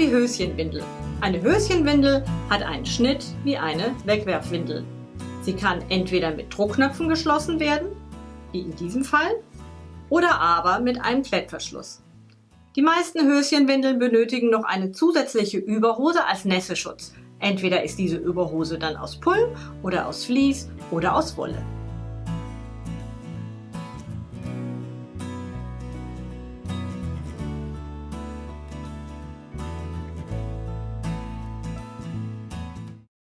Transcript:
wie Höschenwindel. Eine Höschenwindel hat einen Schnitt wie eine Wegwerfwindel. Sie kann entweder mit Druckknöpfen geschlossen werden, wie in diesem Fall, oder aber mit einem Klettverschluss. Die meisten Höschenwindeln benötigen noch eine zusätzliche Überhose als Nässeschutz. Entweder ist diese Überhose dann aus Pull oder aus Vlies oder aus Wolle.